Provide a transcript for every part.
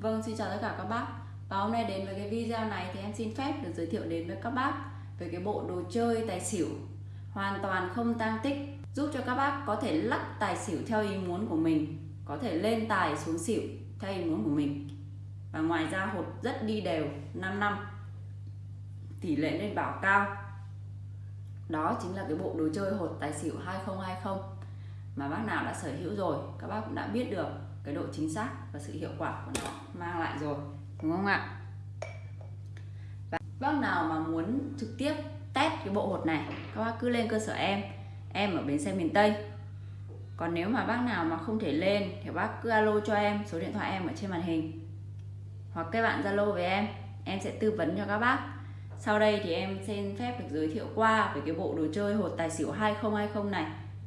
Vâng, xin chào tất cả các bác. Và hôm nay đến với cái video này thì em xin phép được giới thiệu đến với các bác về cái bộ đồ chơi tài xỉu hoàn toàn không tăng tích giúp cho các bác có thể lắc tài xỉu theo ý muốn của mình có thể lên tài xuống xỉu theo ý muốn của mình. Và ngoài ra hột rất đi đều 5 năm tỷ lệ lên bảo cao. Đó chính là cái bộ đồ chơi hột tài xỉu 2020 mà bác nào đã sở hữu rồi các bác cũng đã biết được cái độ chính xác và sự hiệu quả của nó mang lại rồi, đúng không ạ? Và bác nào mà muốn trực tiếp test cái bộ hột này, các bác cứ lên cơ sở em em ở bến xe miền Tây. Còn nếu mà bác nào mà không thể lên thì bác cứ alo cho em, số điện thoại em ở trên màn hình. Hoặc các bạn zalo với em em sẽ tư vấn cho các bác. Sau đây thì em xin phép được giới thiệu qua về cái bộ đồ chơi hột tài xỉu 2020 này,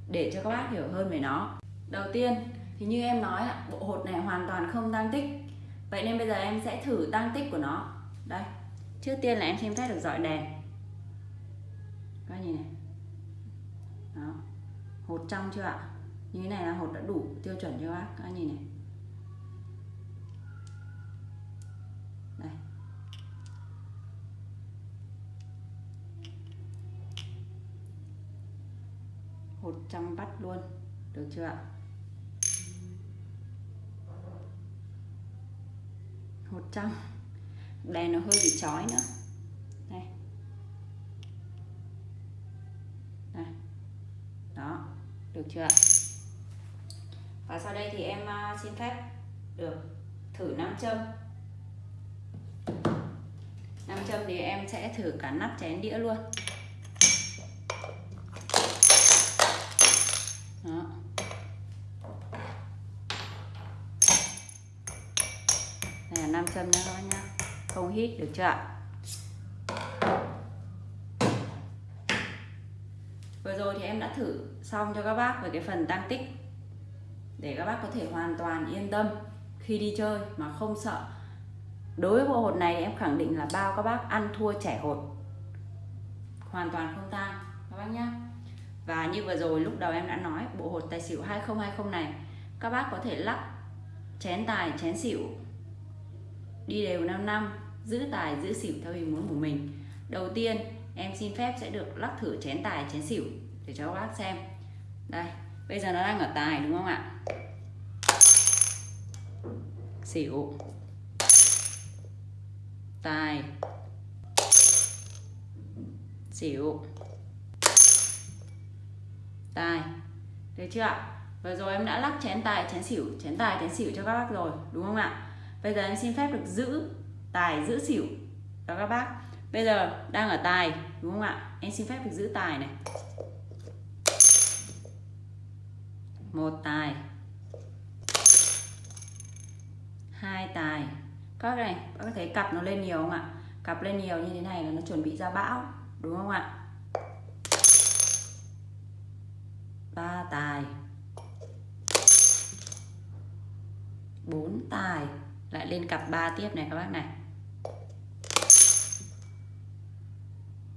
để cho các bác hiểu hơn về nó. Đầu tiên thì như em nói bộ hột này hoàn toàn không tăng tích. Vậy nên bây giờ em sẽ thử tăng tích của nó. Đây, trước tiên là em xem phép được dọi đèn. Các nhìn này. Đó, hột trong chưa ạ? Như thế này là hột đã đủ tiêu chuẩn cho bác? Các nhìn này. Đây. Hột trong bắt luôn, được chưa ạ? Hột trong đèn nó hơi bị chói nữa. Đây. Đây. Đó, được chưa ạ? Và sau đây thì em à, xin phép được thử nam châm. Nam châm thì em sẽ thử cả nắp chén đĩa luôn đó đây là nam châm nha. Các bác nhá không hít được chưa ạ? Vừa rồi thì em đã thử xong cho các bác về cái phần tăng tích để các bác có thể hoàn toàn yên tâm khi đi chơi mà không sợ. Đối với bộ hột này em khẳng định là bao các bác ăn thua trẻ hột. Hoàn toàn không tăng các bác nhá. Và như vừa rồi lúc đầu em đã nói, bộ hột tài xỉu 2020 này, các bác có thể lắp chén tài, chén xỉu đi đều 5 năm, giữ tài, giữ xỉu theo ý muốn của mình. Đầu tiên, em xin phép sẽ được lắc thử chén tài, chén xỉu để cho các bác xem. Đây, bây giờ nó đang ở tài đúng không ạ? Xỉu. Tài. Xỉu. Tài. Được chưa ạ? Vừa rồi em đã lắc chén tài, chén xỉu, chén tài, chén xỉu cho các bác rồi, đúng không ạ? Bây giờ em xin phép được giữ tài, giữ xỉu đó các bác. Bây giờ đang ở tài, đúng không ạ? Em xin phép được giữ tài này. Một tài. Hai tài. Các này, các bác thấy cặp nó lên nhiều không ạ? Cặp lên nhiều như thế này là nó chuẩn bị ra bão, đúng không ạ? Ba tài. Bốn tài lại lên cặp 3 tiếp này các bác này.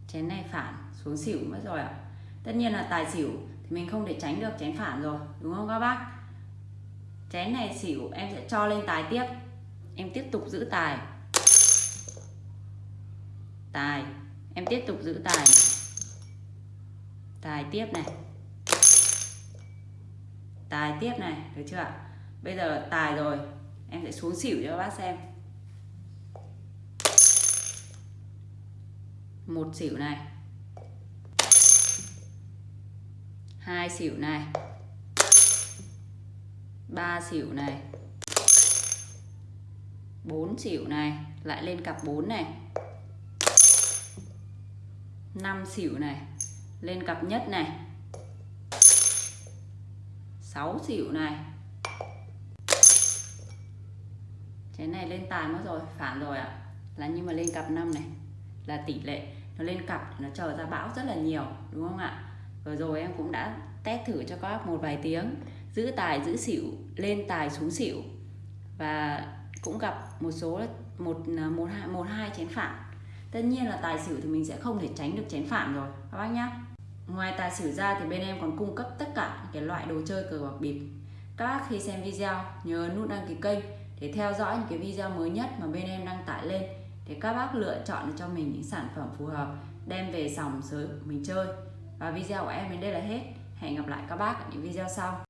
Chén này phản, xuống xỉu mất rồi ạ. Tất nhiên là tài xỉu thì mình không thể tránh được chén phản rồi, đúng không các bác? Chén này xỉu em sẽ cho lên tài tiếp. Em tiếp tục giữ tài. Tài, em tiếp tục giữ tài. Tài tiếp này. Tài tiếp này, được chưa ạ? Bây giờ tài rồi em sẽ xuống xỉu cho các bác xem. Một xỉu này. Hai xỉu này. Ba xỉu này. Bốn xỉu này. Lại lên cặp 4 này. Năm xỉu này. Lên cặp nhất này. 6 xỉu này. Chén này lên tài mất rồi, phản rồi ạ. Là nhưng mà lên cặp 5 này Là tỷ lệ Nó lên cặp nó chờ ra bão rất là nhiều Đúng không ạ? Vừa rồi em cũng đã test thử cho các bác một vài tiếng. Giữ tài, giữ xỉu Lên tài, xuống xỉu. Và cũng gặp một số một à, một hai một hai chén phản. Tất nhiên là tài xỉu thì mình sẽ không thể tránh được chén phản rồi các bác nhá. Ngoài tài xỉu ra thì bên em còn cung cấp tất cả cái loại đồ chơi cờ bạc bịp. Các bác khi xem video nhớ nút đăng ký kênh để theo dõi những cái video mới nhất mà bên em đăng tải lên, để các bác lựa chọn cho mình những sản phẩm phù hợp, đem về dòng sới mình chơi. Và video của em đến đây là hết. Hẹn gặp lại các bác ở những video sau.